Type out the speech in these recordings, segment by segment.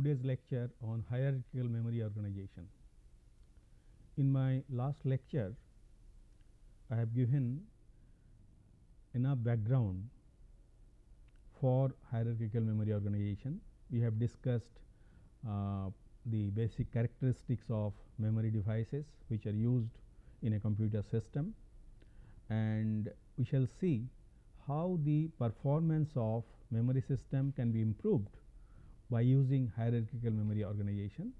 today's lecture on hierarchical memory organization. In my last lecture, I have given enough background for hierarchical memory organization. We have discussed uh, the basic characteristics of memory devices which are used in a computer system and we shall see how the performance of memory system can be improved by using hierarchical memory organization.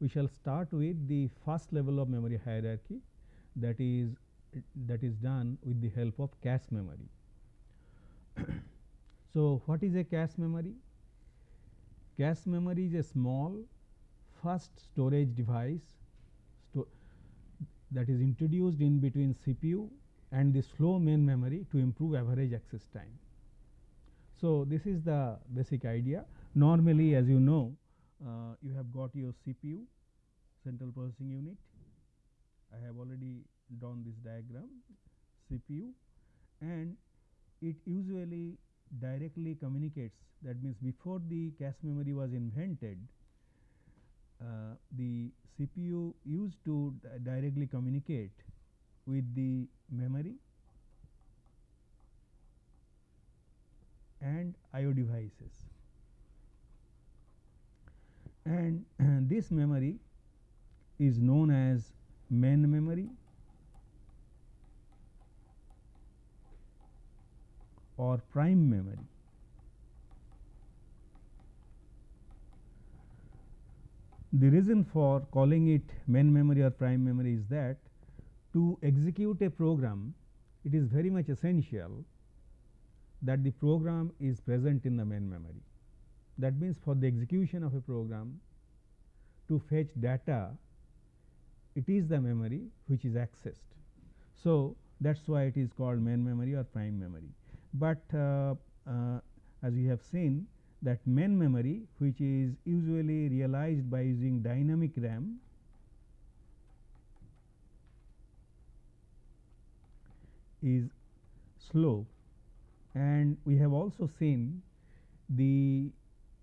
We shall start with the first level of memory hierarchy that is that is done with the help of cache memory. so, what is a cache memory? Cache memory is a small first storage device sto that is introduced in between CPU and the slow main memory to improve average access time. So, this is the basic idea normally as you know uh, you have got your CPU central processing unit. I have already drawn this diagram CPU and it usually directly communicates that means before the cache memory was invented uh, the CPU used to directly communicate with the memory and IO devices. And, this memory is known as main memory or prime memory. The reason for calling it main memory or prime memory is that to execute a program it is very much essential that the program is present in the main memory. That means, for the execution of a program to fetch data it is the memory which is accessed. So, that is why it is called main memory or prime memory, but uh, uh, as we have seen that main memory which is usually realized by using dynamic RAM is slow and we have also seen the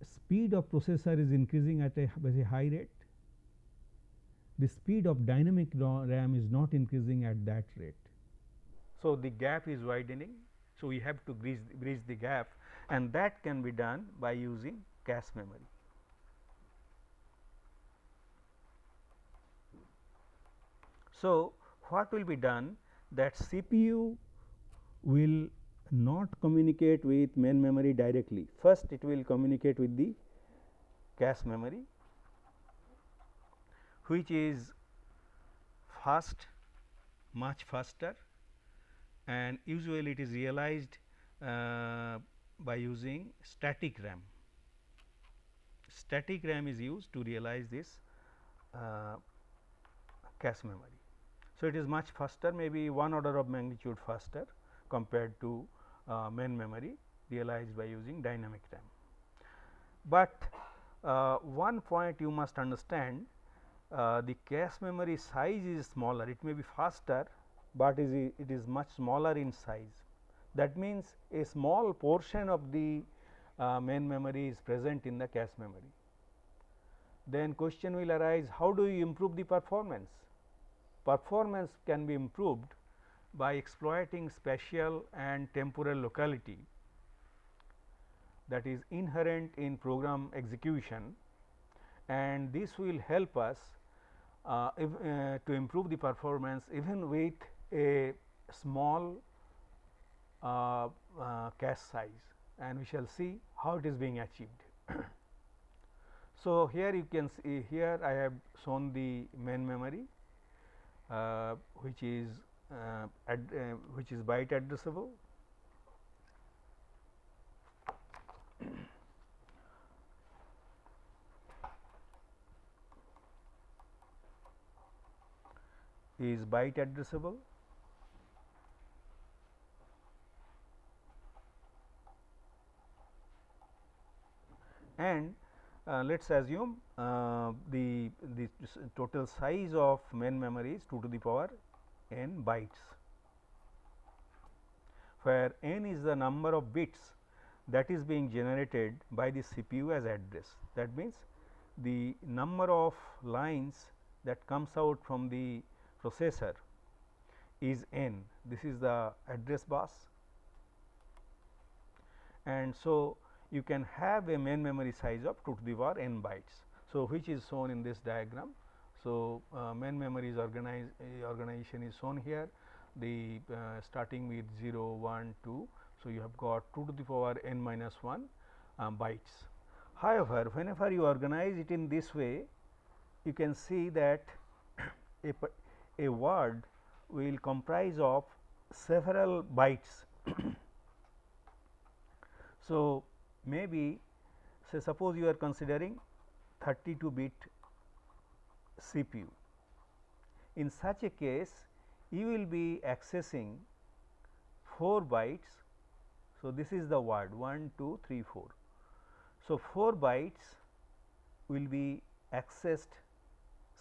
speed of processor is increasing at a very high rate. The speed of dynamic RAM is not increasing at that rate. So, the gap is widening. So, we have to bridge, bridge the gap and that can be done by using cache memory. So, what will be done that CPU will not communicate with main memory directly. First it will communicate with the cache memory which is fast much faster and usually it is realized uh, by using static RAM. Static RAM is used to realize this uh, cache memory. So, it is much faster maybe one order of magnitude faster compared to uh, main memory realized by using dynamic RAM. But uh, one point you must understand uh, the cache memory size is smaller it may be faster, but is it is much smaller in size. That means, a small portion of the uh, main memory is present in the cache memory. Then question will arise how do you improve the performance? Performance can be improved by exploiting spatial and temporal locality that is inherent in program execution and this will help us uh, if, uh, to improve the performance even with a small uh, uh cache size and we shall see how it is being achieved. so, here you can see here I have shown the main memory uh, which is uh, uh, which is byte addressable. Is byte addressable. And uh, let us assume uh, the, the total size of main memory is 2 to the power n bytes, where n is the number of bits that is being generated by the CPU as address. That means, the number of lines that comes out from the processor is n this is the address bus and so you can have a main memory size of 2 to the power n bytes. So, which is shown in this diagram. So, uh, main memory is organized uh, organization is shown here the uh, starting with 0 1 2. So, you have got 2 to the power n minus 1 um, bytes. However, whenever you organize it in this way you can see that a, a word will comprise of several bytes. so, maybe say suppose you are considering 32 bit CPU. In such a case you will be accessing 4 bytes. So, this is the word 1 2 3 4. So, 4 bytes will be accessed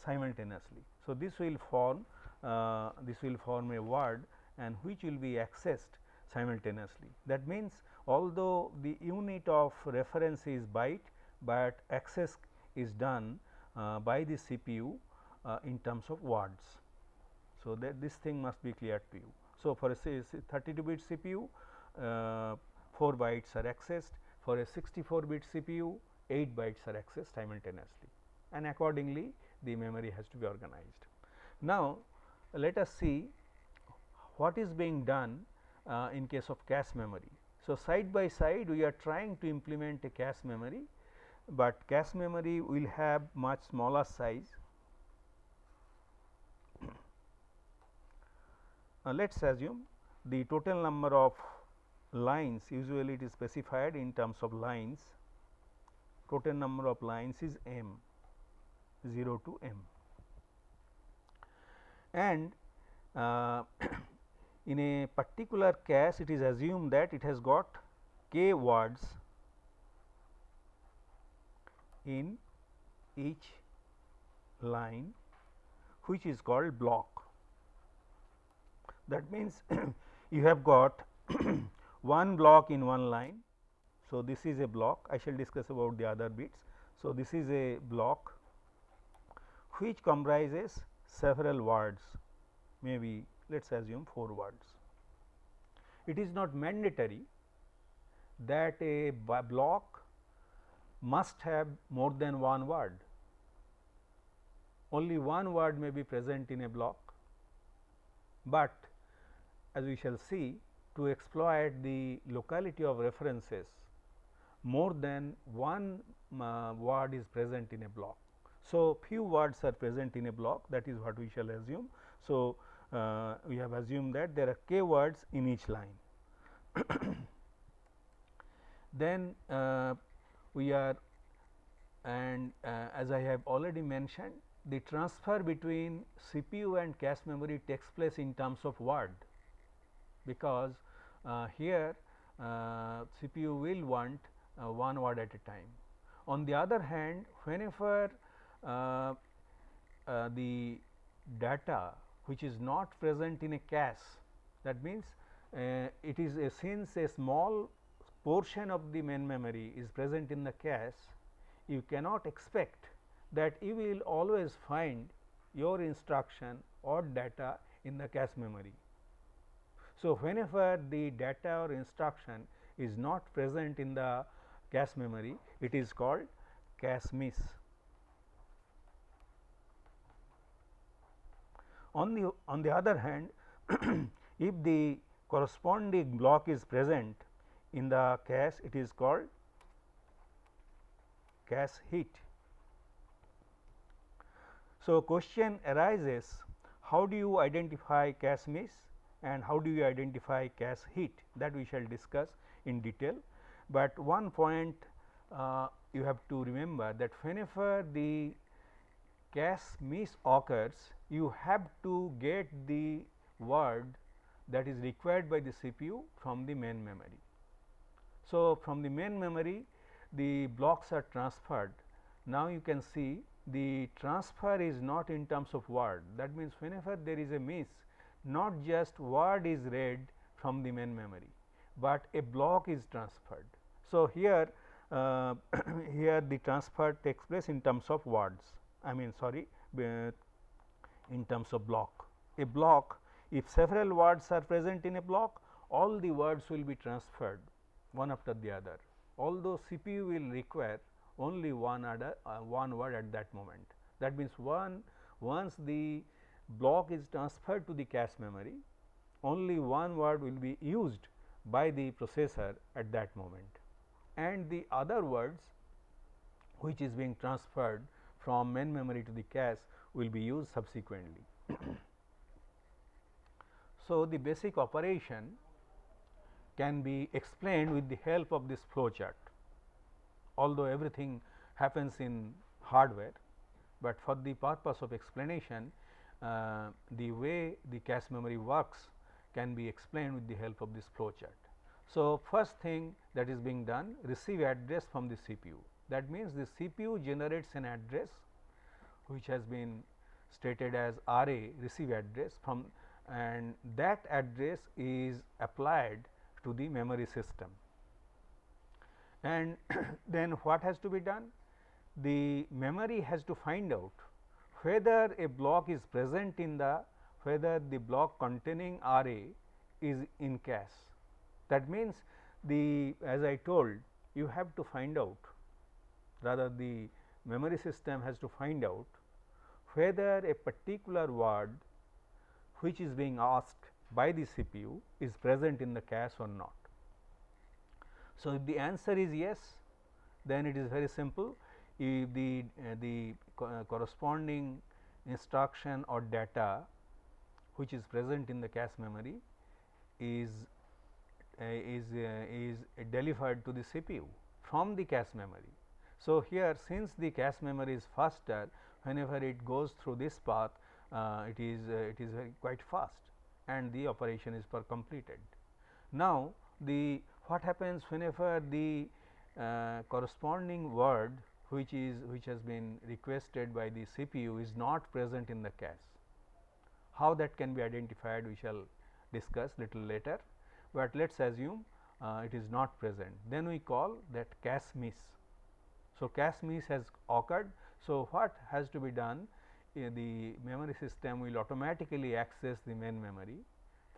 simultaneously. So, this will form uh, this will form a word and which will be accessed simultaneously. That means, although the unit of reference is byte, but access is done by the CPU uh, in terms of words. So, that this thing must be clear to you. So, for a 32 bit CPU uh, 4 bytes are accessed for a 64 bit CPU 8 bytes are accessed simultaneously and accordingly the memory has to be organized. Now, let us see what is being done uh, in case of cache memory. So, side by side we are trying to implement a cache memory, but cache memory will have much smaller size. Now, let us assume the total number of lines usually it is specified in terms of lines total number of lines is m 0 to m and uh, in a particular cache it is assumed that it has got k words in each line which is called block. That means, you have got one block in one line. So, this is a block I shall discuss about the other bits. So, this is a block which comprises several words maybe let us assume 4 words. It is not mandatory that a block must have more than one word. Only one word may be present in a block, but as we shall see to exploit the locality of references more than one uh, word is present in a block. So, few words are present in a block that is what we shall assume. So, uh, we have assumed that there are k words in each line. then uh, we are and uh, as I have already mentioned the transfer between CPU and cache memory takes place in terms of word because uh, here uh, CPU will want uh, one word at a time. On the other hand whenever uh, the data which is not present in a cache that means uh, it is a since a small portion of the main memory is present in the cache you cannot expect that you will always find your instruction or data in the cache memory. So, whenever the data or instruction is not present in the cache memory it is called cache miss. On the on the other hand, if the corresponding block is present in the cache, it is called cache hit. So, question arises how do you identify cache miss and how do you identify cache hit that we shall discuss in detail, but one point uh, you have to remember that whenever the cache miss occurs you have to get the word that is required by the CPU from the main memory. So, from the main memory the blocks are transferred. Now, you can see the transfer is not in terms of word that means, whenever there is a miss not just word is read from the main memory, but a block is transferred. So, here uh, here the transfer takes place in terms of words I mean sorry in terms of block. A block if several words are present in a block all the words will be transferred one after the other although CPU will require only one other uh, one word at that moment. That means, one once the block is transferred to the cache memory only one word will be used by the processor at that moment and the other words which is being transferred from main memory to the cache will be used subsequently. so, the basic operation can be explained with the help of this flow chart, although everything happens in hardware, but for the purpose of explanation uh, the way the cache memory works can be explained with the help of this flow chart. So, first thing that is being done receive address from the CPU that means the CPU generates an address which has been stated as RA receive address from and that address is applied to the memory system. And then what has to be done? The memory has to find out whether a block is present in the whether the block containing R A is in cache. That means, the as I told you have to find out rather the memory system has to find out whether a particular word which is being asked by the CPU is present in the cache or not. So, if the answer is yes, then it is very simple. If the, uh, the co uh, corresponding instruction or data which is present in the cache memory is uh, is uh, is delivered to the CPU from the cache memory. So, here since the cache memory is faster whenever it goes through this path uh, it is it is quite fast and the operation is per completed. Now, the what happens whenever the uh, corresponding word which is which has been requested by the CPU is not present in the cache. How that can be identified we shall discuss little later, but let us assume uh, it is not present then we call that cache miss. So, cache miss has occurred. So, what has to be done the memory system will automatically access the main memory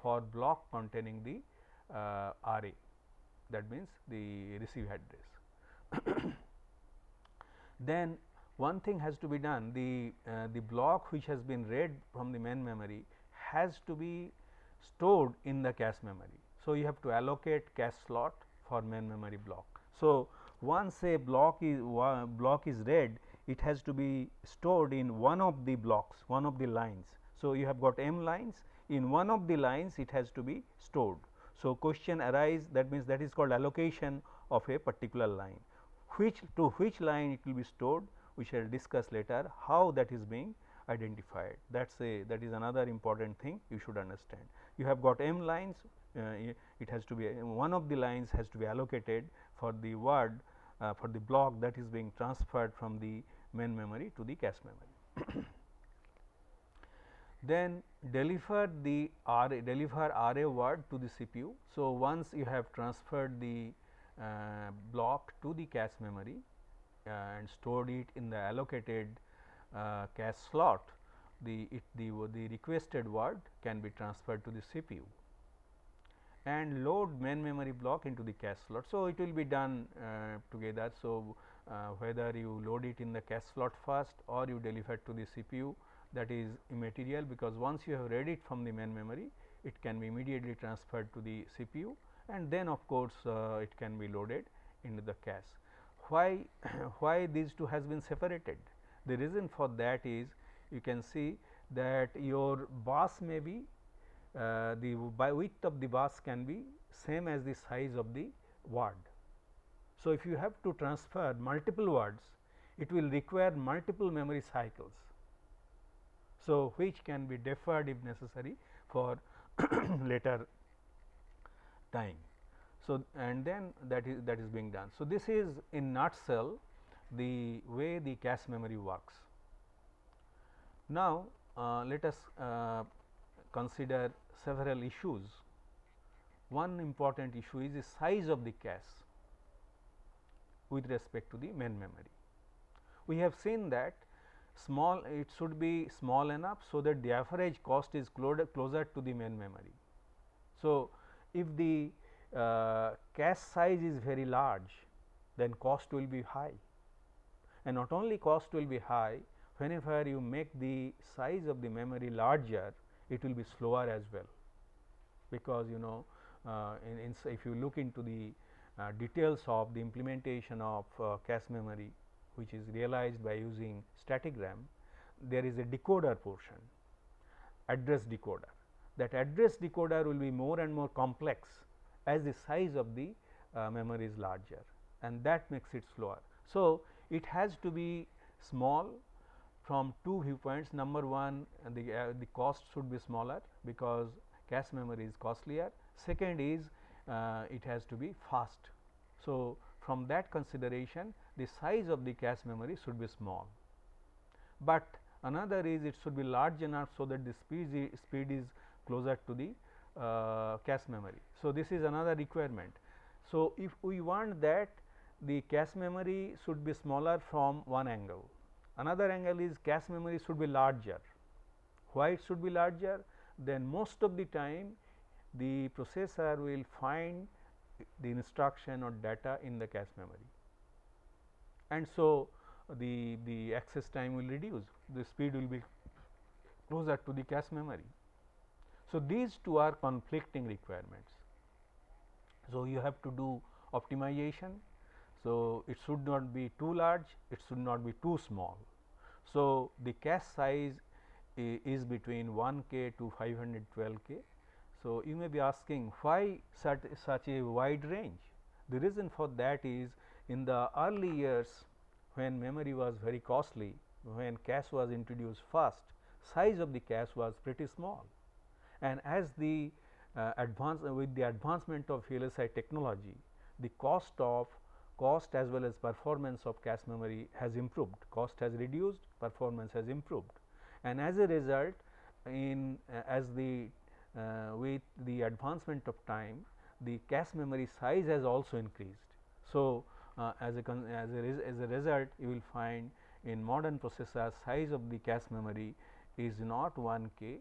for block containing the uh, RA that means the receive address. then one thing has to be done the uh, the block which has been read from the main memory has to be stored in the cache memory. So, you have to allocate cache slot for main memory block. So, once a block is block is read it has to be stored in one of the blocks one of the lines. So, you have got m lines in one of the lines it has to be stored. So, question arise that means that is called allocation of a particular line which to which line it will be stored we shall discuss later how that is being identified that is a that is another important thing you should understand. You have got m lines uh, it has to be one of the lines has to be allocated for the word uh, for the block that is being transferred from the main memory to the cache memory. then deliver the deliver RA word to the CPU. So, once you have transferred the uh, block to the cache memory uh, and stored it in the allocated uh, cache slot, the it the the requested word can be transferred to the CPU and load main memory block into the cache slot. So, it will be done uh, together. So, uh, whether you load it in the cache slot first or you deliver it to the CPU that is immaterial because once you have read it from the main memory it can be immediately transferred to the CPU and then of course, uh, it can be loaded into the cache. Why, why these two has been separated? The reason for that is you can see that your bus may be uh, the width of the bus can be same as the size of the word. So, if you have to transfer multiple words, it will require multiple memory cycles. So, which can be deferred if necessary for later time. So, and then that is that is being done. So, this is in nutshell the way the cache memory works. Now, uh, let us uh, consider several issues. One important issue is the size of the cache. with respect to the main memory. We have seen that small it should be small enough, so that the average cost is closer to the main memory. So, if the uh, cache size is very large then cost will be high and not only cost will be high whenever you make the size of the memory larger it will be slower as well because you know uh, in, in if you look into the uh, details of the implementation of uh, cache memory which is realized by using static RAM there is a decoder portion address decoder that address decoder will be more and more complex as the size of the uh, memory is larger and that makes it slower. So, it has to be small from two viewpoints number one the, uh, the cost should be smaller because cache memory is costlier second is uh, it has to be fast. So, from that consideration the size of the cache memory should be small, but another is it should be large enough so that the speed, speed is closer to the uh, cache memory. So, this is another requirement. So, if we want that the cache memory should be smaller from one angle, another angle is cache memory should be larger. Why it should be larger? Then most of the time the processor will find the instruction or data in the cache memory and so the the access time will reduce the speed will be closer to the cache memory so, these two are conflicting requirements. So, you have to do optimization. So, it should not be too large, it should not be too small. So, the cache size is between 1 k to 512 k. So, you may be asking why such, such a wide range? The reason for that is in the early years when memory was very costly, when cache was introduced first, size of the cache was pretty small and as the uh, advance uh, with the advancement of VLSI technology, the cost of cost as well as performance of cache memory has improved, cost has reduced, performance has improved and as a result in uh, as the uh, with the advancement of time the cache memory size has also increased. So, uh, as a as a, as a result you will find in modern processors size of the cache memory is not 1 k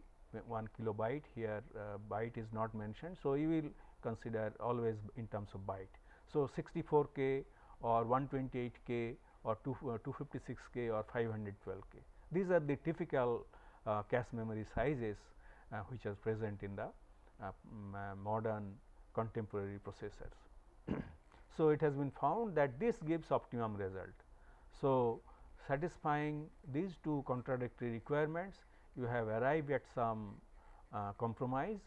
1 kilobyte here uh, byte is not mentioned. So, you will consider always in terms of byte. So, 64 k or 128 k or 2, uh, 256 k or 512 k. These are the typical uh, cache memory sizes uh, which are present in the uh, uh, modern contemporary processors. so, it has been found that this gives optimum result. So, satisfying these two contradictory requirements you have arrived at some uh, compromise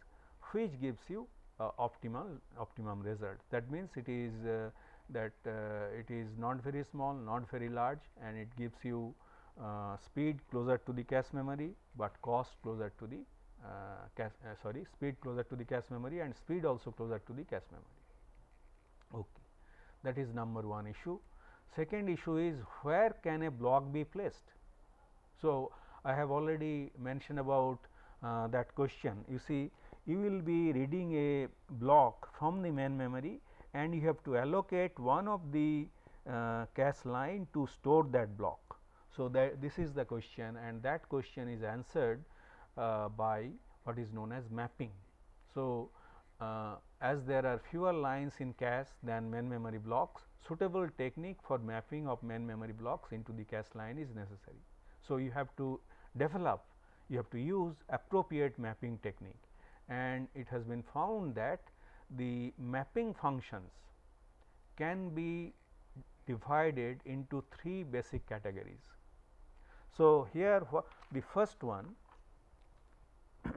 which gives you uh, optimal optimum result. That means, it is uh, that uh, it is not very small, not very large and it gives you uh, speed closer to the cache memory, but cost closer to the uh, cache sorry speed closer to the cache memory and speed also closer to the cache memory. Okay. That is number one issue. Second issue is where can a block be placed. So, I have already mentioned about uh, that question. You see you will be reading a block from the main memory and you have to allocate one of the uh, cache line to store that block. So, that this is the question and that question is answered uh, by what is known as mapping. So, uh, as there are fewer lines in cache than main memory blocks, suitable technique for mapping of main memory blocks into the cache line is necessary. So, you have to develop you have to use appropriate mapping technique and it has been found that the mapping functions can be divided into three basic categories. So, here the first one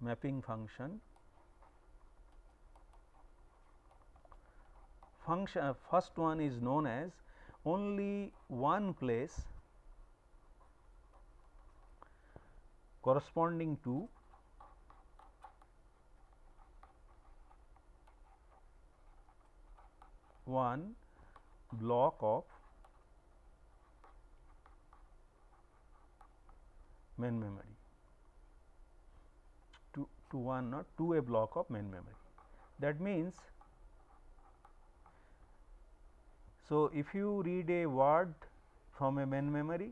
mapping function function uh, first one is known as only one place corresponding to one block of main memory to, to one or to a block of main memory. That means, So, if you read a word from a main memory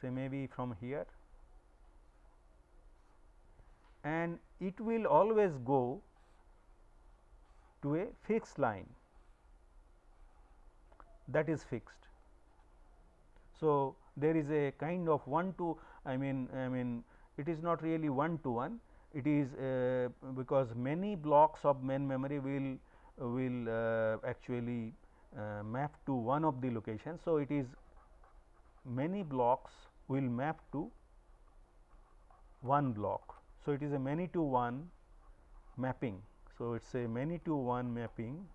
say maybe from here and it will always go to a fixed line that is fixed. So, there is a kind of one to I mean I mean it is not really one to one it is uh, because many blocks of main memory will will uh, actually uh, map to one of the locations. So, it is many blocks will map to one block. So, it is a many to one mapping. So, it is a many to one mapping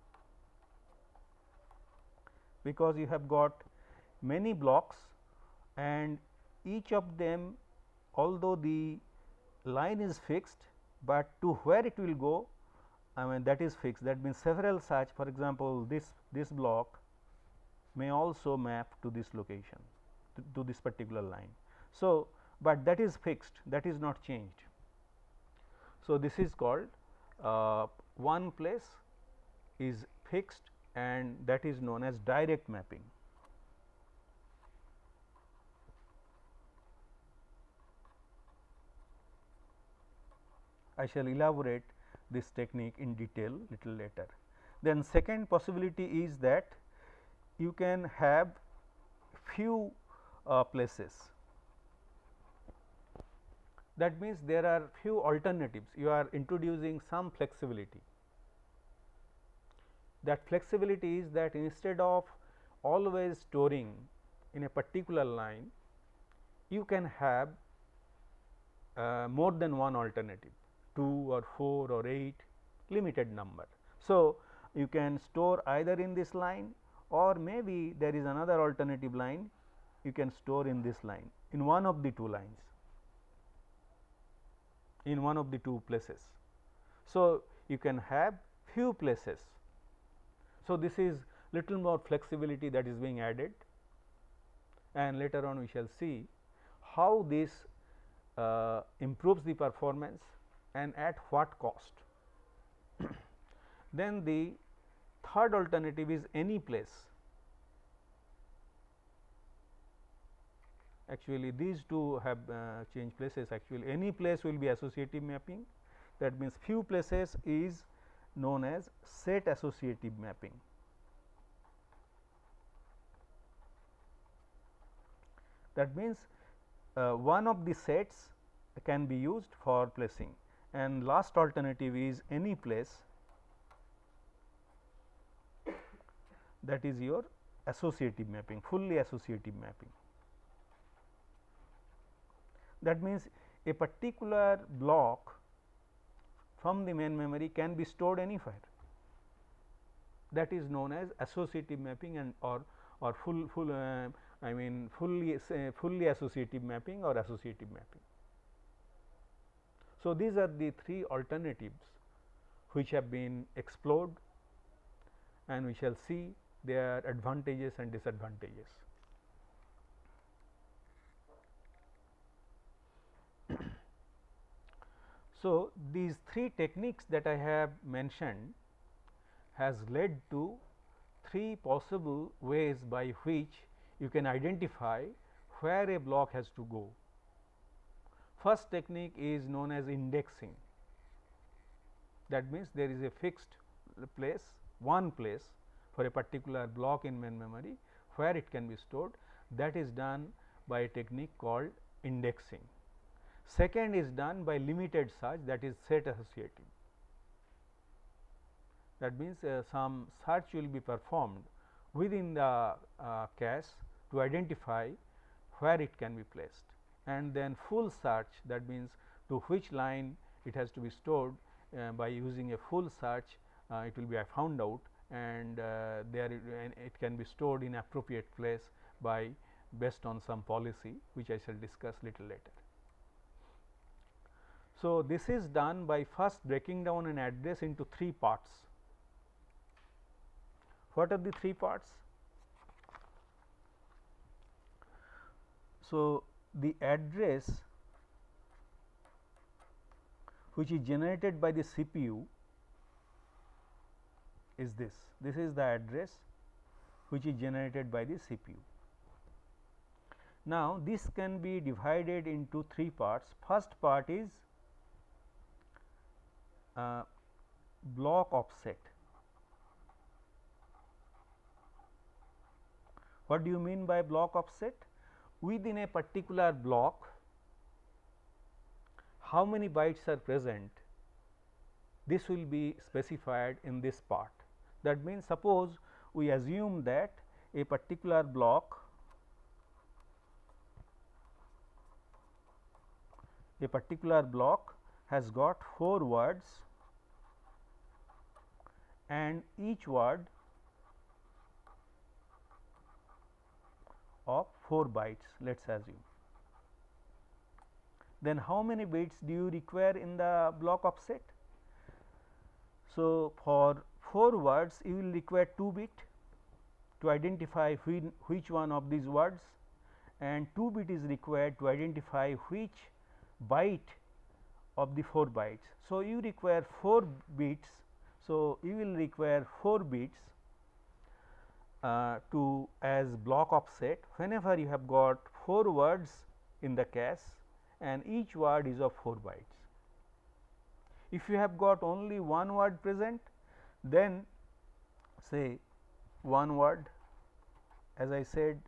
because you have got many blocks and each of them although the line is fixed, but to where it will go I mean that is fixed that means several such for example, this this block may also map to this location to, to this particular line. So, but that is fixed that is not changed. So, this is called uh, one place is fixed and that is known as direct mapping. I shall elaborate this technique in detail little later. Then second possibility is that you can have few uh, places that means there are few alternatives you are introducing some flexibility. That flexibility is that instead of always storing in a particular line you can have uh, more than one alternative 2 or 4 or 8 limited number. So, you can store either in this line or maybe there is another alternative line you can store in this line in one of the two lines in one of the two places. So, you can have few places. So, this is little more flexibility that is being added and later on we shall see how this uh, improves the performance and at what cost. then the third alternative is any place. Actually, these two have uh, changed places actually any place will be associative mapping that means few places is known as set associative mapping. That means, uh, one of the sets can be used for placing and last alternative is any place that is your associative mapping fully associative mapping. That means, a particular block from the main memory can be stored anywhere that is known as associative mapping and or or full full uh, I mean fully fully associative mapping or associative mapping. So, these are the three alternatives which have been explored and we shall see their advantages and disadvantages. So, these three techniques that I have mentioned has led to three possible ways by which you can identify where a block has to go. First technique is known as indexing. That means, there is a fixed place, one place for a particular block in main memory where it can be stored that is done by a technique called indexing. Second is done by limited search that is set associative. That means, uh, some search will be performed within the uh, cache to identify where it can be placed and then full search that means to which line it has to be stored uh, by using a full search uh, it will be found out and uh, there it, it, can be stored in appropriate place by based on some policy which I shall discuss little later. So, this is done by first breaking down an address into three parts. What are the three parts? So, the address which is generated by the CPU is this. This is the address which is generated by the CPU. Now, this can be divided into three parts. First part is uh, block offset. What do you mean by block offset? Within a particular block, how many bytes are present this will be specified in this part. That means, suppose we assume that a particular block a particular block has got 4 words and each word of 4 bytes let us assume. Then how many bits do you require in the block offset? So, for 4 words you will require 2 bit to identify which, one of these words and 2 bit is required to identify which byte of the 4 bytes. So, you require 4 bits. So, you will require 4 bits uh, to as block offset whenever you have got 4 words in the cache and each word is of 4 bytes. If you have got only one word present, then say one word as I said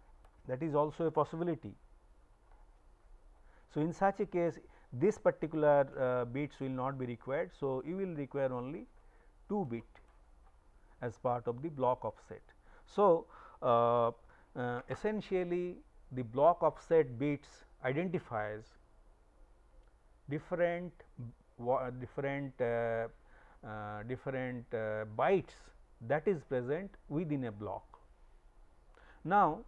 that is also a possibility. So, in such a case this particular uh, bits will not be required. So, you will require only 2 bit as part of the block offset. So, uh, uh, essentially the block offset bits identifies different different uh, uh, different uh, bytes that is present within a block. Now,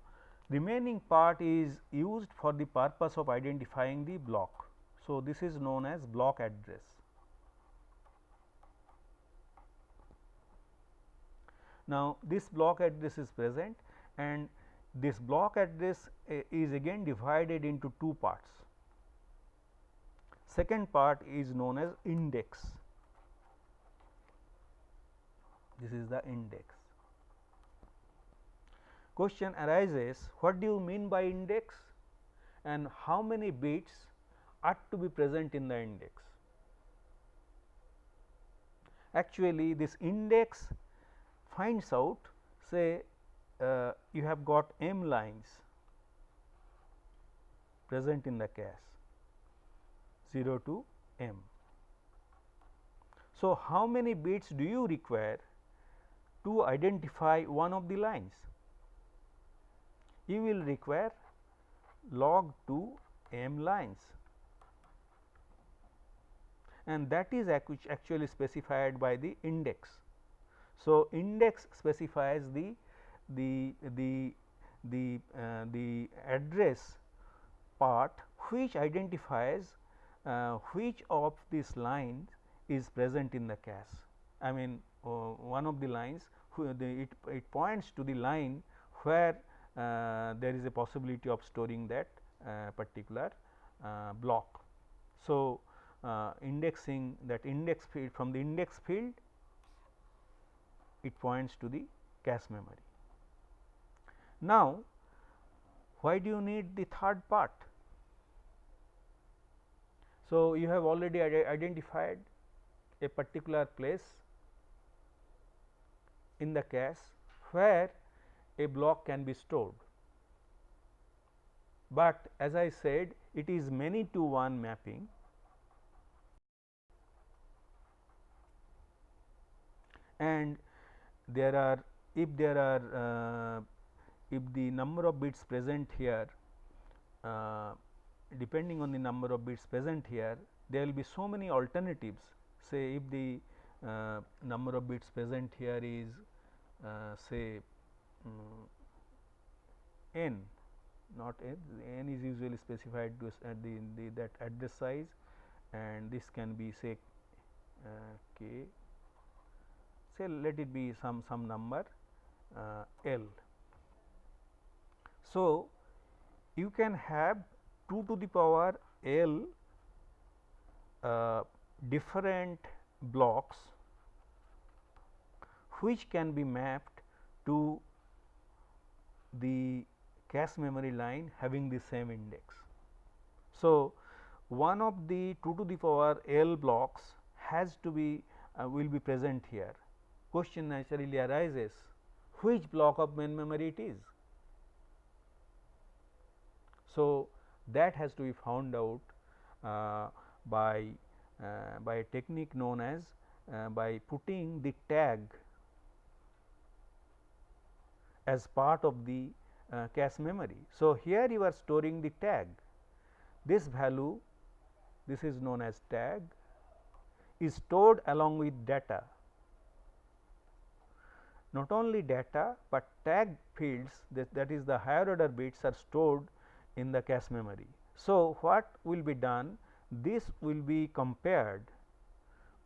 the remaining part is used for the purpose of identifying the block. So, this is known as block address. Now, this block address is present and this block address uh, is again divided into two parts. Second part is known as index. This is the index. Question arises what do you mean by index and how many bits are to be present in the index. Actually, this index finds out say uh, you have got m lines present in the cache 0 to m. So, how many bits do you require to identify one of the lines? You will require log 2 m lines and that is actually specified by the index. So, index specifies the the the the uh, the address part which identifies uh, which of these lines is present in the cache. I mean uh, one of the lines the, it, it points to the line where uh, there is a possibility of storing that uh, particular uh, block. So, indexing that index field from the index field it points to the cache memory. Now, why do you need the third part? So, you have already identified a particular place in the cache where a block can be stored, but as I said it is many to one mapping and there are if there are uh, if the number of bits present here uh, depending on the number of bits present here there will be so many alternatives. Say if the uh, number of bits present here is uh, say um, n not n, n is usually specified to at the, the that address size and this can be say uh, k say let it be some some number uh, l. So, you can have 2 to the power l uh, different blocks which can be mapped to the cache memory line having the same index. So, one of the 2 to the power L blocks has to be uh, will be present here. Question naturally arises which block of main memory it is. So, that has to be found out uh, by uh, by a technique known as uh, by putting the tag as part of the uh, cache memory. So, here you are storing the tag this value this is known as tag is stored along with data. Not only data, but tag fields that, that is the higher order bits are stored in the cache memory. So, what will be done? This will be compared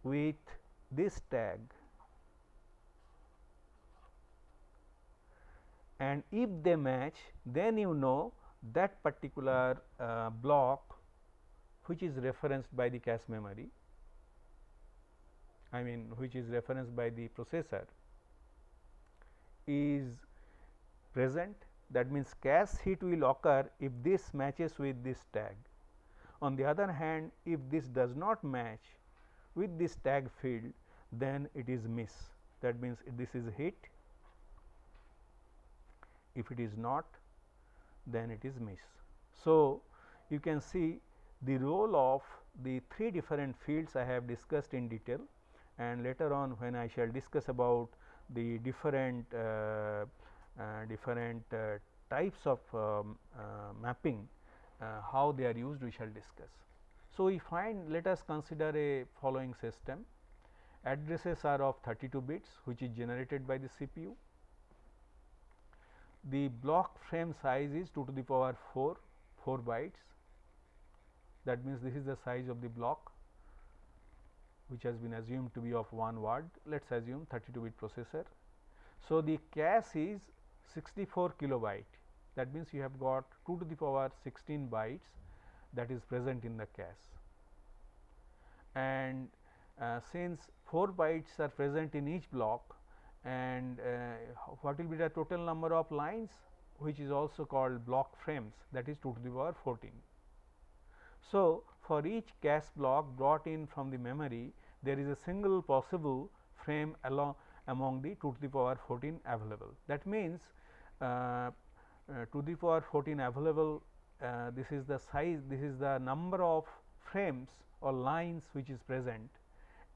with this tag and if they match then you know that particular uh, block which is referenced by the cache memory I mean which is referenced by the processor is present that means cache hit will occur if this matches with this tag. On the other hand if this does not match with this tag field then it is miss that means this is hit if it is not then it is miss. So, you can see the role of the three different fields I have discussed in detail and later on when I shall discuss about the different uh, uh, different uh, types of um, mapping how they are used we shall discuss. So, we find let us consider a following system addresses are of 32 bits which is generated by the CPU. The block frame size is 2 to the power 4 4 bytes that means this is the size of the block which has been assumed to be of 1 word let us assume 32 bit processor. So, the cache is 64 kilobyte that means you have got 2 to the power 16 bytes that is present in the cache and uh, since 4 bytes are present in each block and uh, what will be the total number of lines which is also called block frames that is 2 to the power 14. So, for each cache block brought in from the memory there is a single possible frame along among the 2 to the power 14 available. That means, uh, uh, to the power 14 available uh, this is the size this is the number of frames or lines which is present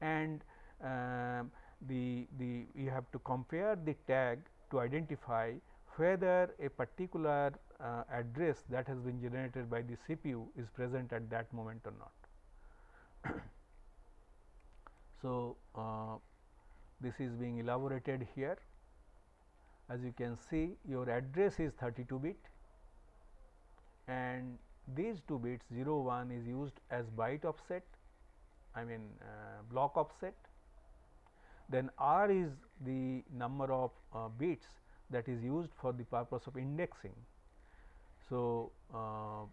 and um, the the you have to compare the tag to identify whether a particular uh, address that has been generated by the CPU is present at that moment or not. So, uh, this is being elaborated here as you can see your address is 32 bit and these two bits 0 1 is used as byte offset I mean uh, block offset then R is the number of uh, bits that is used for the purpose of indexing. So, uh,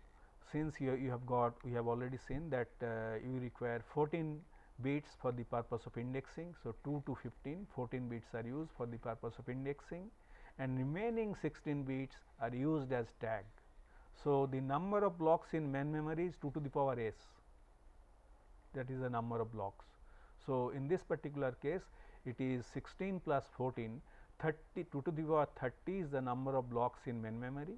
since you, you have got we have already seen that uh, you require 14 bits for the purpose of indexing. So, 2 to 15 14 bits are used for the purpose of indexing and remaining 16 bits are used as tag. So, the number of blocks in main memory is 2 to the power s that is the number of blocks. So, in this particular case it is 16 plus 14 30 2 to the power 30 is the number of blocks in main memory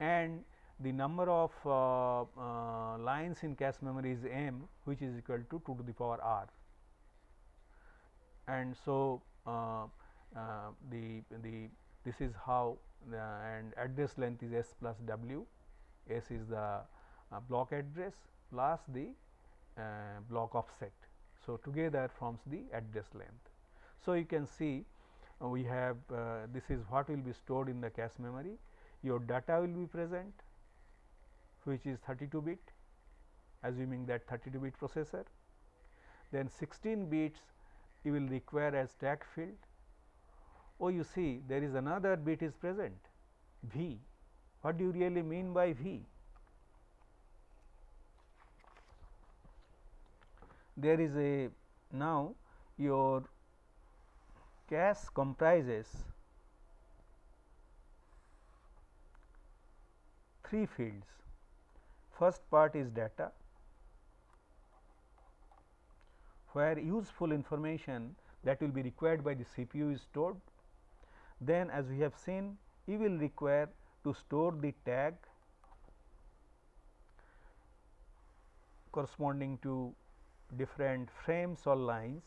and the number of uh, uh, lines in cache memory is m which is equal to 2 to the power r and so uh, uh the the this is how the and address length is s plus w s is the uh, block address plus the uh, block offset so, together forms the address length. So, you can see uh, we have uh, this is what will be stored in the cache memory. Your data will be present which is 32 bit assuming that 32 bit processor. Then 16 bits you will require as tag field. Oh, you see there is another bit is present V. What do you really mean by V? there is a now your cache comprises three fields. First part is data, where useful information that will be required by the CPU is stored. Then as we have seen, you will require to store the tag corresponding to different frames or lines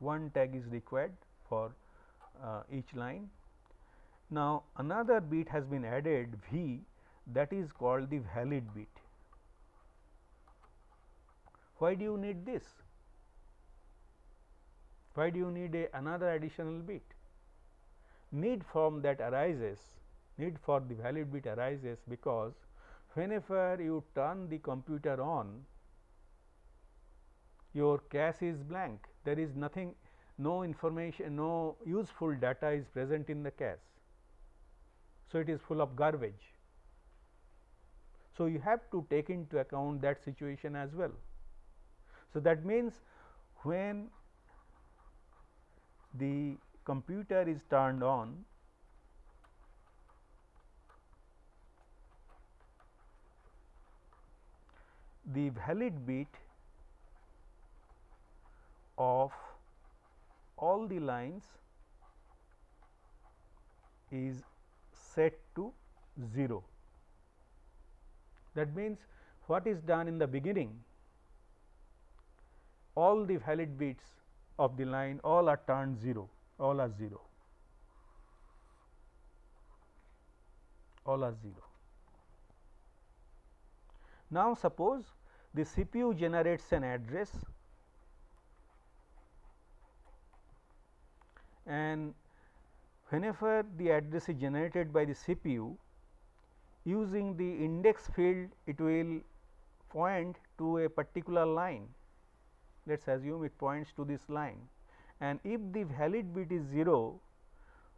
one tag is required for uh, each line. Now, another bit has been added V that is called the valid bit. Why do you need this? Why do you need a, another additional bit? Need from that arises, need for the valid bit arises because whenever you turn the computer on, your cache is blank there is nothing no information no useful data is present in the cache. So, it is full of garbage. So, you have to take into account that situation as well. So, that means when the computer is turned on the valid bit of all the lines is set to 0. That means, what is done in the beginning all the valid bits of the line all are turned 0 all are 0 all are 0. Now, suppose the CPU generates an address and whenever the address is generated by the CPU using the index field it will point to a particular line let us assume it points to this line and if the valid bit is 0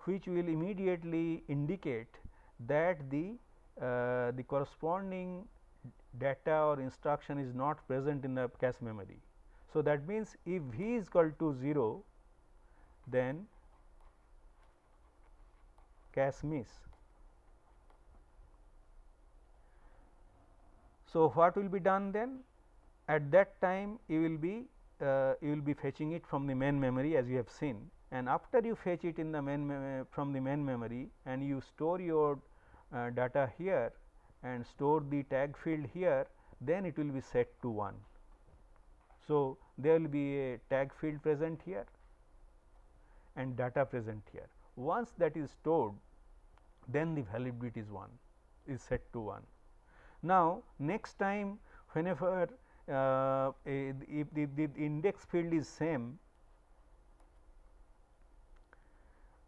which will immediately indicate that the uh, the corresponding data or instruction is not present in the cache memory. So, that means if v is equal to 0 then cache miss. So, what will be done then? At that time you will be uh, you will be fetching it from the main memory as you have seen and after you fetch it in the main from the main memory and you store your uh, data here and store the tag field here then it will be set to 1. So, there will be a tag field present here and data present here. Once that is stored then the valid bit is 1 is set to 1. Now, next time whenever uh, a, if the, the index field is same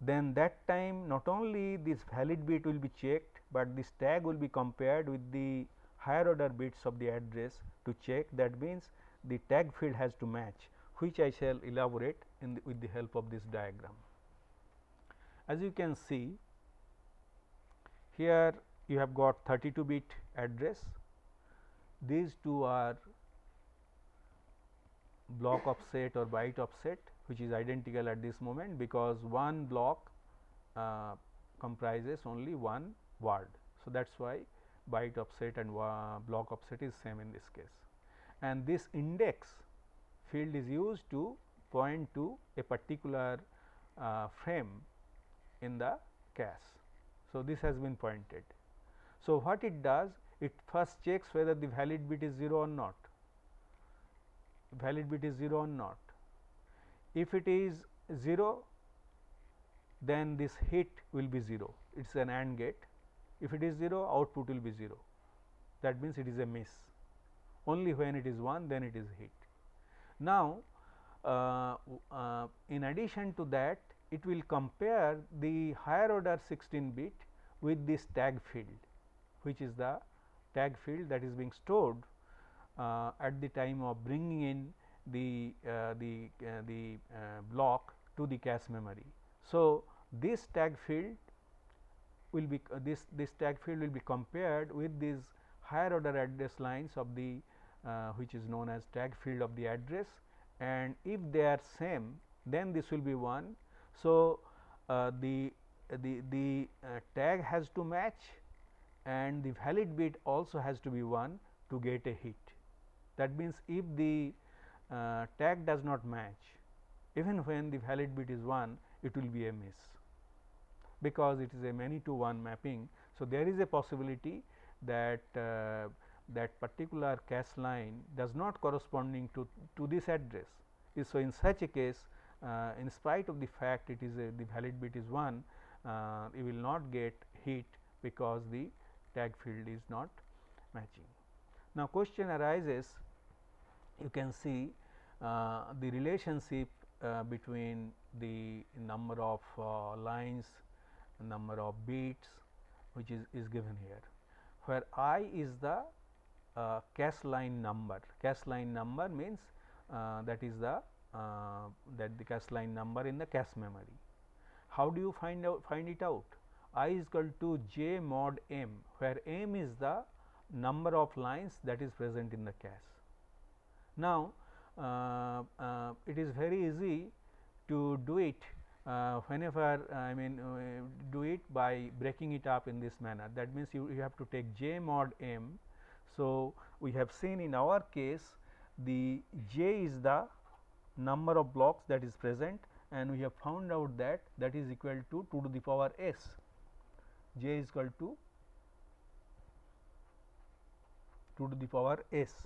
then that time not only this valid bit will be checked, but this tag will be compared with the higher order bits of the address to check that means the tag field has to match which I shall elaborate the, with the help of this diagram. As you can see here you have got 32 bit address, these two are block offset or byte offset which is identical at this moment because one block uh, comprises only one word. So, that is why byte offset and block offset is same in this case and this index field is used to point to a particular uh, frame in the cache. So, this has been pointed. So, what it does? It first checks whether the valid bit is 0 or not, valid bit is 0 or not. If it is 0, then this hit will be 0, it is an AND gate. If it is 0, output will be 0, that means it is a miss. Only when it is 1, then it is hit. Now, uh, uh, in addition to that, it will compare the higher order 16 bit with this tag field which is the tag field that is being stored uh, at the time of bringing in the uh, the uh, the uh, block to the cache memory. So, this tag field will be this this tag field will be compared with these higher order address lines of the uh, which is known as tag field of the address and if they are same then this will be 1. So, uh, the the the uh, tag has to match and the valid bit also has to be 1 to get a hit. That means, if the uh, tag does not match even when the valid bit is 1 it will be a miss because it is a many to one mapping. So, there is a possibility that uh, that particular cache line does not corresponding to, to this address. So, in such a case in spite of the fact it is a, the valid bit is 1 uh, you will not get hit because the tag field is not matching. Now, question arises you can see uh, the relationship uh, between the number of uh, lines number of bits which is, is given here where i is the uh, cache line number cache line number means uh, that is the uh, that the cache line number in the cache memory. How do you find out find it out? I is equal to j mod m where m is the number of lines that is present in the cache now uh, uh, it is very easy to do it uh, whenever I mean uh, do it by breaking it up in this manner. That means you, you have to take j mod m. So, we have seen in our case the j is the number of blocks that is present and we have found out that that is equal to 2 to the power s j is equal to 2 to the power s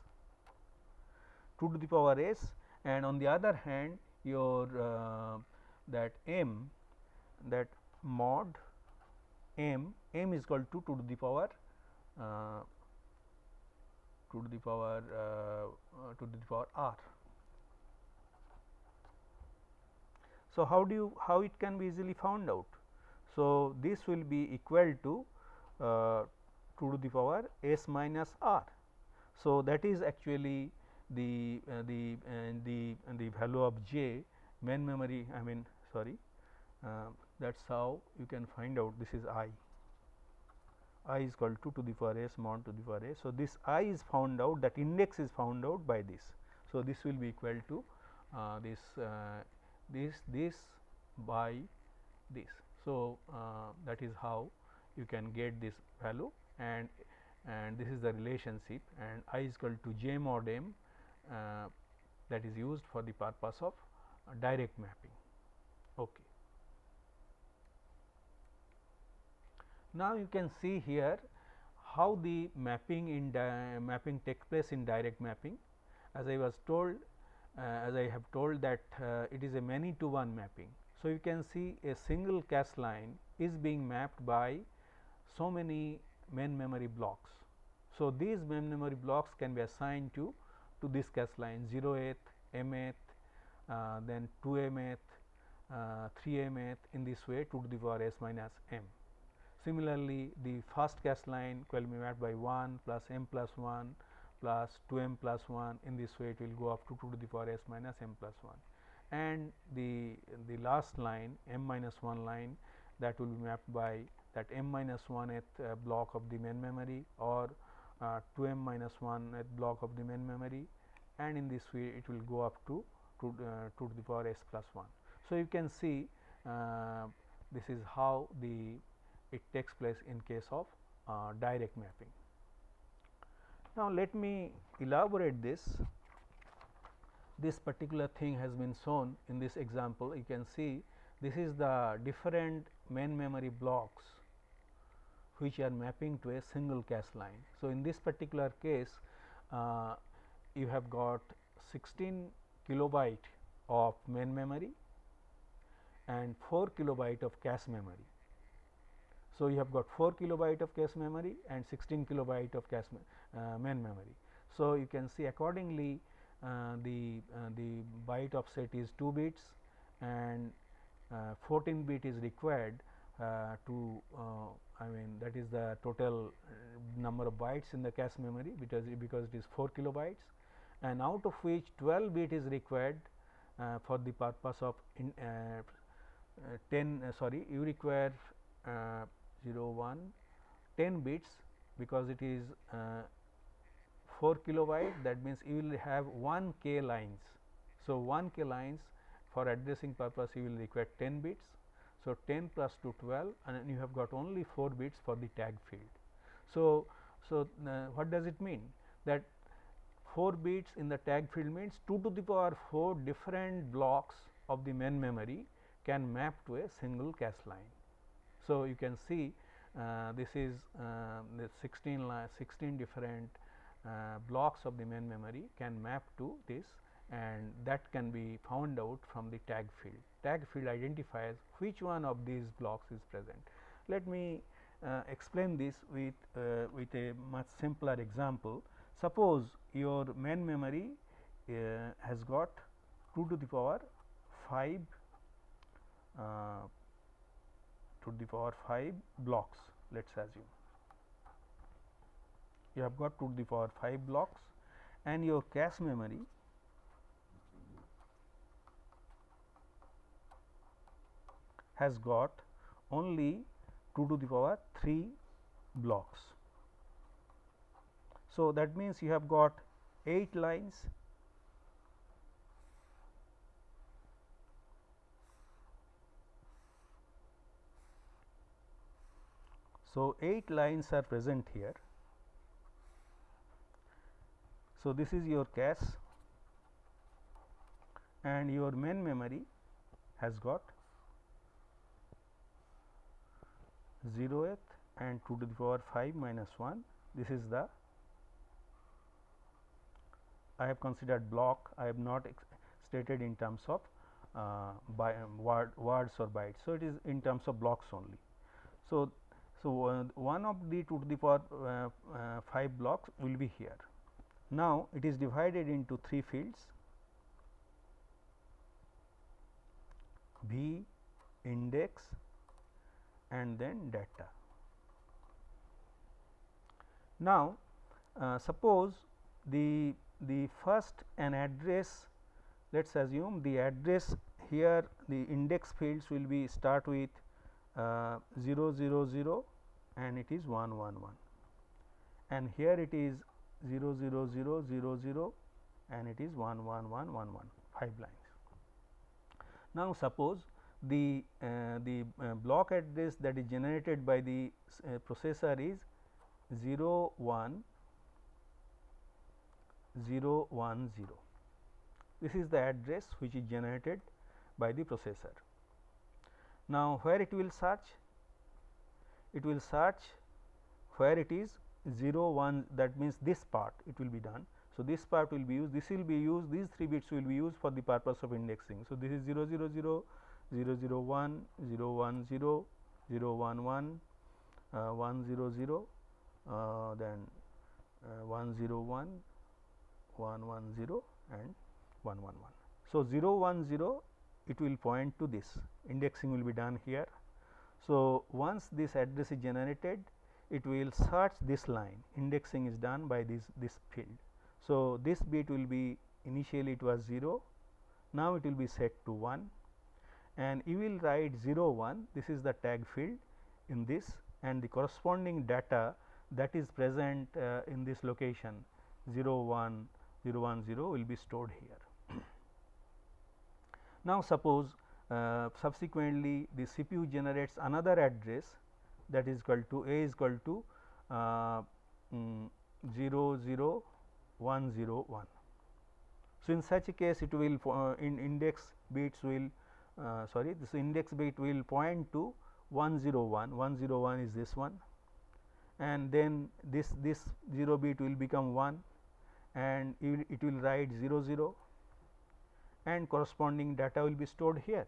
2 to the power s and on the other hand your uh, that m that mod m m is equal to 2 to the power uh, 2 to the power uh, uh, 2 to the power r. So, how do you how it can be easily found out? So, this will be equal to uh, 2 to the power s minus r. So, that is actually the uh, the uh, the the value of j main memory I mean sorry uh, that is how you can find out this is i i is equal to 2 to the power s mod to the power s. So, this i is found out that index is found out by this. So, this will be equal to uh, this uh, this this by this. So, uh, that is how you can get this value and and this is the relationship and i is equal to j mod m uh, that is used for the purpose of uh, direct mapping. Okay. Now, you can see here how the mapping in mapping takes place in direct mapping. As I was told, as I have told that uh, it is a many to one mapping. So, you can see a single cache line is being mapped by so many main memory blocks. So, these main memory blocks can be assigned to to this cache line 0th, mth, uh, then 2mth, uh, 3mth in this way 2 to the power s minus m. Similarly, the first cache line will be mapped by 1 plus m plus 1 plus 2m plus 1 in this way it will go up to 2 to the power s minus m plus 1 and the the last line m minus 1 line that will be mapped by that m minus 1th uh, block of the main memory or uh, 2m minus 1 at block of the main memory and in this way it will go up to to, uh, to the power s plus 1. So, you can see uh, this is how the it takes place in case of uh, direct mapping. Now, let me elaborate this. This particular thing has been shown in this example. You can see this is the different main memory blocks which are mapping to a single cache line. So, in this particular case uh, you have got 16 kilobyte of main memory and 4 kilobyte of cache memory. So, you have got 4 kilobyte of cache memory and 16 kilobyte of cache uh, main memory. So, you can see accordingly uh, the uh, the byte offset is 2 bits and uh, 14 bit is required uh, to uh, I mean that is the total number of bytes in the cache memory because because it is 4 kilobytes and out of which 12 bit is required for the purpose of in, uh, uh 10 uh, sorry you require 0 1 10 bits because it is 4 kilobyte that means you will have 1 k lines. So, 1 k lines for addressing purpose you will require 10 bits. So, 10 plus 2 12 and you have got only 4 bits for the tag field. So, so uh, what does it mean that 4 bits in the tag field means 2 to the power 4 different blocks of the main memory can map to a single cache line. So, you can see uh, this is uh, the 16 16 different uh, blocks of the main memory can map to this and that can be found out from the tag field. Tag field identifies which one of these blocks is present. Let me uh, explain this with uh, with a much simpler example. Suppose your main memory uh, has got 2 to the power 5 to the power 5 blocks let us assume. You have got 2 to the power 5 blocks and your cache memory has got only 2 to the power 3 blocks. So, that means you have got 8 lines So, 8 lines are present here. So, this is your cache and your main memory has got 0th and 2 to the power 5 minus 1 this is the I have considered block I have not stated in terms of uh, by um, word, words or bytes. So, it is in terms of blocks only. So, so, uh, one of the 2 to the power uh, uh, 5 blocks will be here. Now, it is divided into 3 fields V index and then data. Now, uh, suppose the the first an address let us assume the address here the index fields will be start with uh, 0 0 0 and it is 1 1 1 and here it is 0 0 0 0 0 and it is 1 1 1 1 1 5 lines. Now, suppose the uh, the uh, block address that is generated by the uh, processor is 0 1 0 1 0. This is the address which is generated by the processor. Now, where it will search? It will search where it is 0 1 that means this part it will be done. So, this part will be used this will be used these 3 bits will be used for the purpose of indexing. So, this is 0 0 0 0 0 1 0 1 0 0 1 1 uh, 1 0 0 uh, then uh, 1 0 1 1 1 0 and 1 1 1. So, 0 1 0 it will point to this indexing will be done here. So, once this address is generated it will search this line indexing is done by this this field. So, this bit will be initially it was 0 now it will be set to 1 and you will write 0 1 this is the tag field in this and the corresponding data that is present uh, in this location 0 1 0 1 0 will be stored here. Now, suppose uh, subsequently the CPU generates another address that is equal to a is equal to uh, mm, 0 0 1 0 1. So, in such a case it will uh, in index bits will uh, sorry this index bit will point to 101 101 is this one and then this this 0 bit will become 1 and it will write 0 0 and corresponding data will be stored here.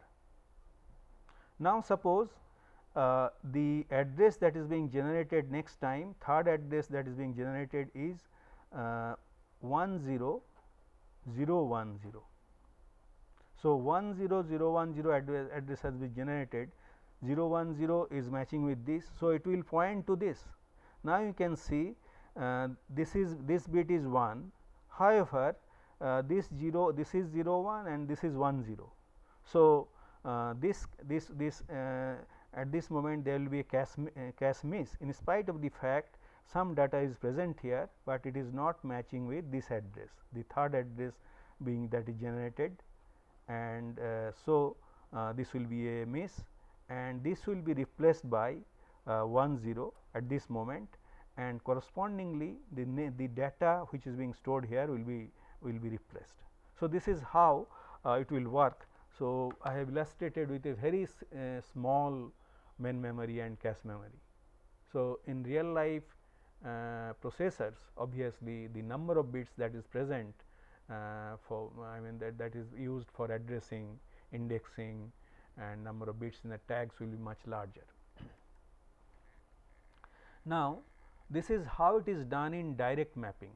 Now, suppose uh, the address that is being generated next time third address that is being generated is uh, 1 0 0 1 0. So, 1 0 0 1 0 address, address has been generated 0 1 0 is matching with this. So, it will point to this. Now, you can see uh, this is this bit is 1 however, uh, this 0 this is 0 1 and this is 1 0. So, this this this uh, at this moment there will be a cache, uh, miss in spite of the fact some data is present here, but it is not matching with this address the third address being that is generated and uh, so uh, this will be a miss and this will be replaced by uh, 1 0 at this moment and correspondingly the, the data which is being stored here will be will be replaced. So, this is how uh, it will work. So, I have illustrated with a very uh, small main memory and cache memory. So, in real life uh, processors obviously the number of bits that is present uh, for I mean that that is used for addressing indexing and number of bits in the tags will be much larger. Now, this is how it is done in direct mapping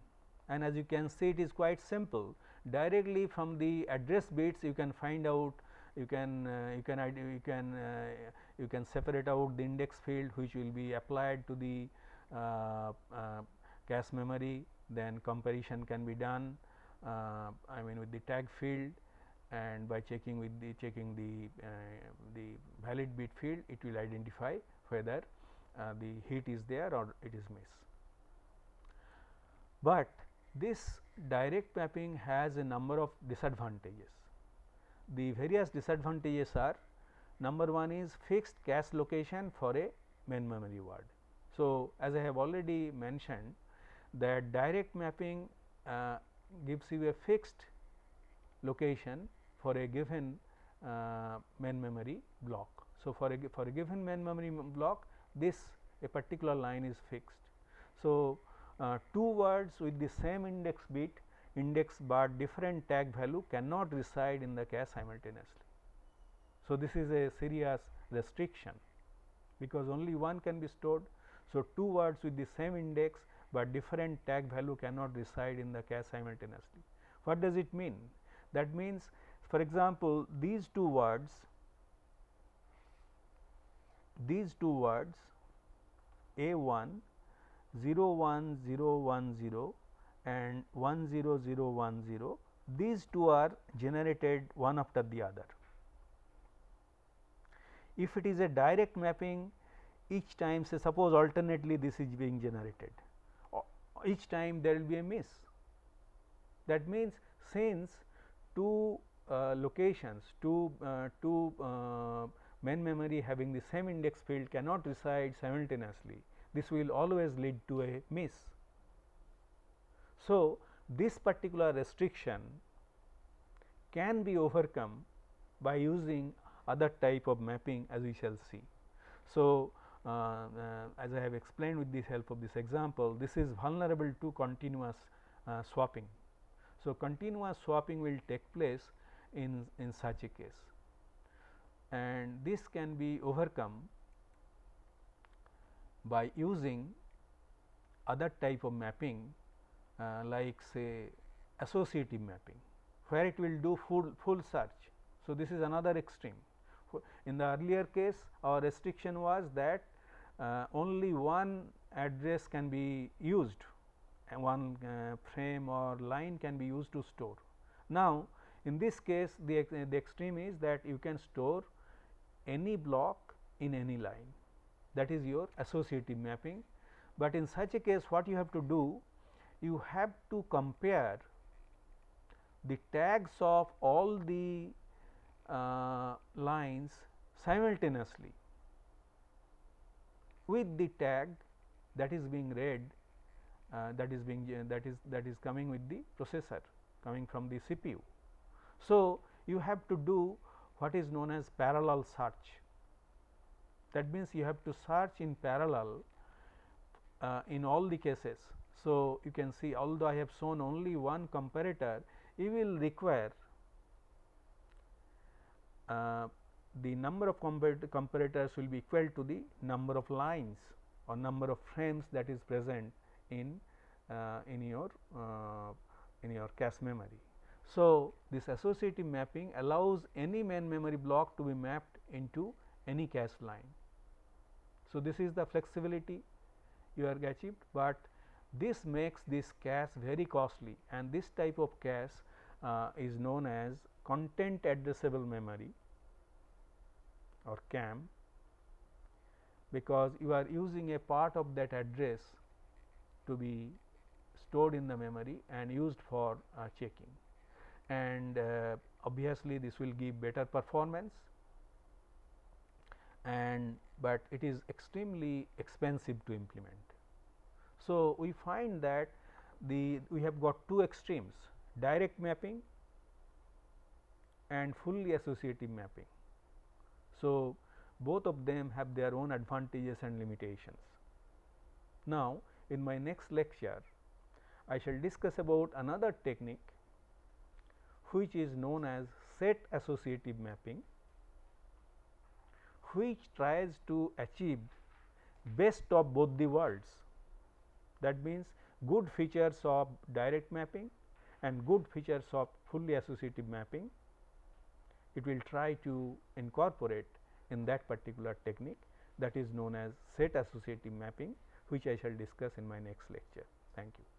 and as you can see it is quite simple directly from the address bits you can find out you can uh, you can you can uh, you can separate out the index field which will be applied to the uh, uh cache memory then comparison can be done uh, I mean with the tag field and by checking with the checking the uh, the valid bit field it will identify whether the hit is there or it is miss. But this direct mapping has a number of disadvantages. The various disadvantages are number one is fixed cache location for a main memory word. So, as I have already mentioned that direct mapping uh, gives you a fixed location for a given uh, main memory block. So, for a for a given main memory block this a particular line is fixed. So, uh, two words with the same index bit index but different tag value cannot reside in the cache simultaneously. So, this is a serious restriction because only one can be stored. So, two words with the same index, but different tag value cannot reside in the cache simultaneously. What does it mean? That means for example, these two words these two words a 1 0 1 0 1 0 and 1 0 0 1 0 these two are generated one after the other. If it is a direct mapping each time say suppose alternately this is being generated each time there will be a miss. That means, since two uh, locations two, uh, two uh, main memory having the same index field cannot reside simultaneously this will always lead to a miss. So, this particular restriction can be overcome by using other type of mapping as we shall see. So, uh, uh, as I have explained with the help of this example, this is vulnerable to continuous uh, swapping. So, continuous swapping will take place in, in such a case and this can be overcome by using other type of mapping uh, like say associative mapping where it will do full full search. So, this is another extreme. In the earlier case our restriction was that uh, only one address can be used and one uh, frame or line can be used to store. Now, in this case the, the extreme is that you can store any block in any line that is your associative mapping, but in such a case what you have to do you have to compare the tags of all the uh, lines simultaneously with the tag that is being read uh, that is being uh, that is that is coming with the processor coming from the CPU. So, you have to do what is known as parallel search that means, you have to search in parallel uh, in all the cases. So, you can see although I have shown only one comparator, you will require uh, the number of comparators will be equal to the number of lines or number of frames that is present in uh, in your uh, in your cache memory. So, this associative mapping allows any main memory block to be mapped into any cache line. So, this is the flexibility you are achieved, but this makes this cache very costly and this type of cache uh, is known as content addressable memory or CAM because you are using a part of that address to be stored in the memory and used for uh, checking. And uh, obviously this will give better performance and but it is extremely expensive to implement. So, we find that the we have got two extremes direct mapping and fully associative mapping. So, both of them have their own advantages and limitations. Now, in my next lecture I shall discuss about another technique which is known as set associative mapping which tries to achieve best of both the worlds. That means, good features of direct mapping and good features of fully associative mapping. It will try to incorporate in that particular technique that is known as set associative mapping which I shall discuss in my next lecture. Thank you.